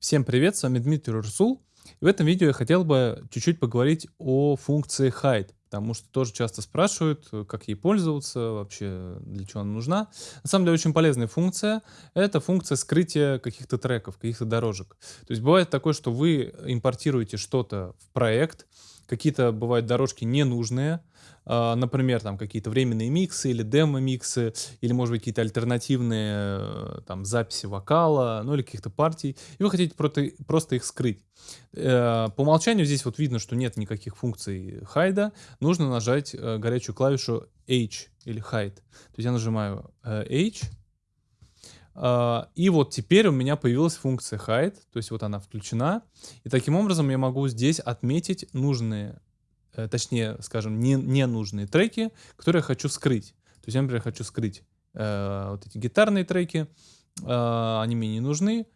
Всем привет, с вами Дмитрий Урсул. В этом видео я хотел бы чуть-чуть поговорить о функции hide, потому что тоже часто спрашивают, как ей пользоваться, вообще для чего она нужна. На самом деле очень полезная функция. Это функция скрытия каких-то треков, каких-то дорожек. То есть бывает такое, что вы импортируете что-то в проект, какие-то бывают дорожки ненужные, а, например, там какие-то временные миксы или демо-миксы, или, может быть, какие-то альтернативные э, там записи вокала, ну или каких-то партий, и вы хотите просто, их скрыть. Э, по умолчанию здесь вот видно, что нет никаких функций хайда, нужно нажать э, горячую клавишу H или hide. То есть я нажимаю H, и вот теперь у меня появилась функция hide, то есть вот она включена. И таким образом я могу здесь отметить нужные, э, точнее, скажем, не, ненужные треки, которые я хочу скрыть. То есть я, например, хочу скрыть э, вот эти гитарные треки, э, они мне не нужны,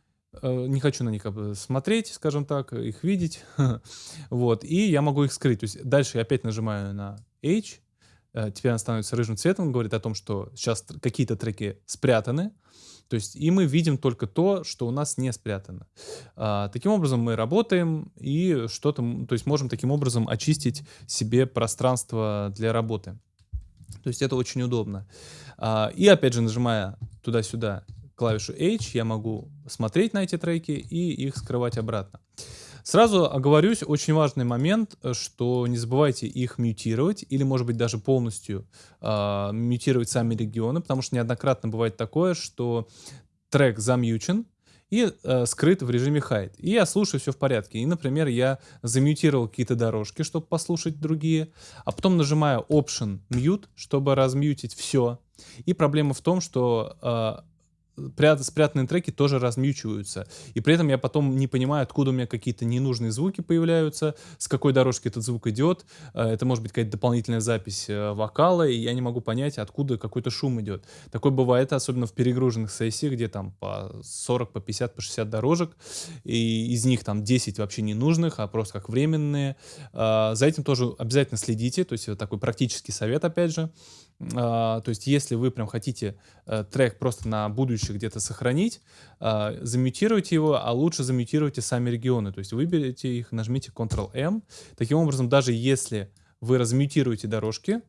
э, не хочу на них смотреть, скажем так, их видеть. вот, и я могу их скрыть. То есть дальше я опять нажимаю на H, теперь она становится рыжим цветом, говорит о том, что сейчас какие-то треки спрятаны, то есть и мы видим только то, что у нас не спрятано. А, таким образом мы работаем и что-то, то есть можем таким образом очистить себе пространство для работы. То есть это очень удобно. А, и опять же, нажимая туда-сюда клавишу H, я могу смотреть на эти треки и их скрывать обратно. Сразу оговорюсь, очень важный момент, э, что не забывайте их мютировать или, может быть, даже полностью э, мютировать сами регионы, потому что неоднократно бывает такое, что трек замьючен, и э, скрыт в режиме hide. И я слушаю все в порядке. И, например, я замьютировал какие-то дорожки, чтобы послушать другие, а потом нажимаю Option Mute, чтобы размьютить все. И проблема в том, что э, спрятанные треки тоже размьючиваются. И при этом я потом не понимаю, откуда у меня какие-то ненужные звуки появляются, с какой дорожки этот звук идет. Э, это может быть какая-то дополнительная запись э, вокала, и я не могу понять, откуда какой-то шум идет. Такое бывает, особенно в перегруженных сессиях, где там по 40, по 50, по 60 дорожек, и из них там 10 вообще ненужных, а просто как временные. Э, за этим тоже обязательно следите, то есть такой практический совет, опять же. То есть если вы прям хотите трек просто на будущее где-то сохранить, э, замьютируйте его, а лучше замьютируйте сами регионы. То есть выберите их, нажмите Ctrl-M. Таким образом, даже если вы размьютируете дорожки,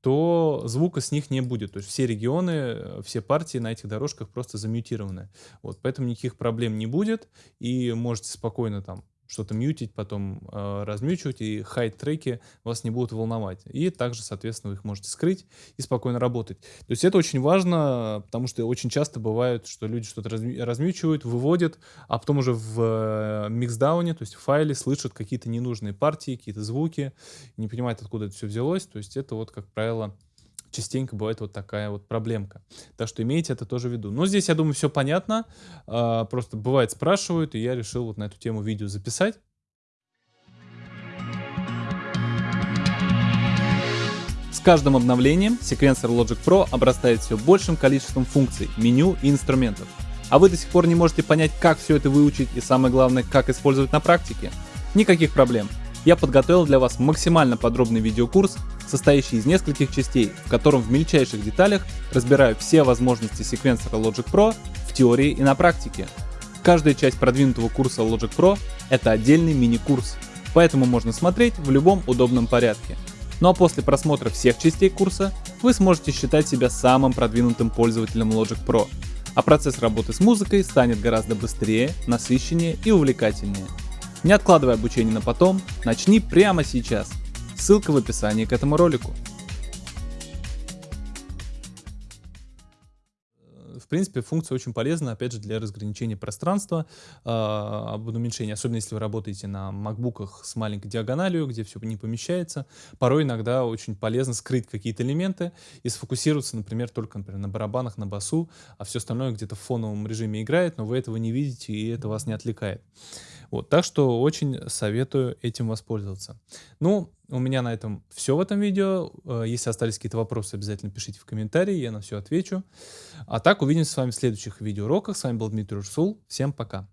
то звука с них не будет. То есть все регионы, все партии на этих дорожках просто замьютированы. Вот, поэтому никаких проблем не будет, и можете спокойно там что-то мьютить, потом э, размьючивать, и хайт-треки вас не будут волновать. И также, соответственно, вы их можете скрыть и спокойно работать. То есть это очень важно, потому что очень часто бывает, что люди что-то размьючивают, выводят, а потом уже в э, миксдауне, то есть в файле слышат какие-то ненужные партии, какие-то звуки, не понимают, откуда это все взялось. То есть это вот, как правило, частенько бывает вот такая вот проблемка. Так что имейте это тоже в виду. Но здесь, я думаю, все понятно. А, просто бывает спрашивают, и я решил вот на эту тему видео записать. С каждым обновлением секвенсор Logic Pro обрастает все большим количеством функций, меню и инструментов. А вы до сих пор не можете понять, как все это выучить и самое главное, как использовать на практике? Никаких проблем я подготовил для вас максимально подробный видеокурс, состоящий из нескольких частей, в котором в мельчайших деталях разбираю все возможности секвенсора Logic Pro в теории и на практике. Каждая часть продвинутого курса Logic Pro — это отдельный мини-курс, поэтому можно смотреть в любом удобном порядке. Ну а после просмотра всех частей курса вы сможете считать себя самым продвинутым пользователем Logic Pro, а процесс работы с музыкой станет гораздо быстрее, насыщеннее и увлекательнее. Не откладывай обучение на потом, начни прямо сейчас. Ссылка в описании к этому ролику. В принципе, функция очень полезна, опять же, для разграничения пространства, э, уменьшении, особенно если вы работаете на макбуках с маленькой диагональю, где все не помещается. Порой иногда очень полезно скрыть какие-то элементы и сфокусироваться, например, только например, на барабанах, на басу, а все остальное где-то в фоновом режиме играет, но вы этого не видите, и это вас не отвлекает. Вот, так что очень советую этим воспользоваться. Ну, у меня на этом все в этом видео. Э, если остались какие-то вопросы, обязательно пишите в комментарии, я на все отвечу. А так, увидимся с вами в следующих видеоуроках. С вами был Дмитрий Урсул. Всем пока.